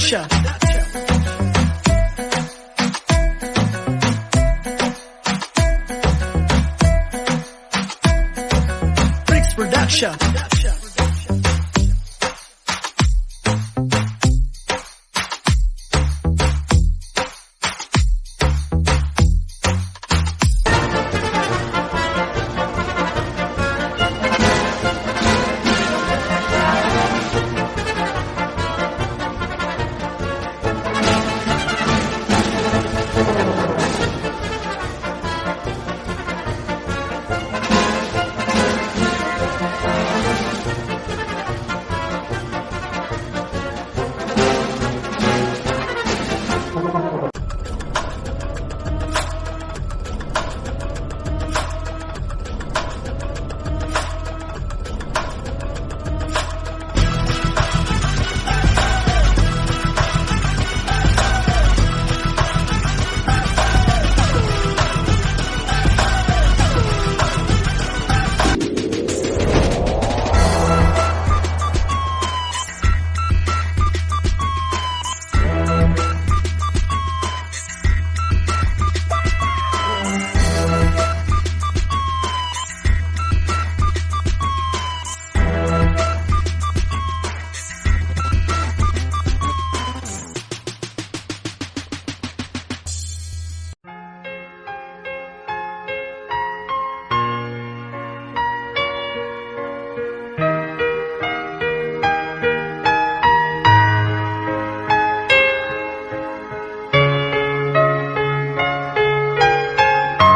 gotcha. Bricks Production.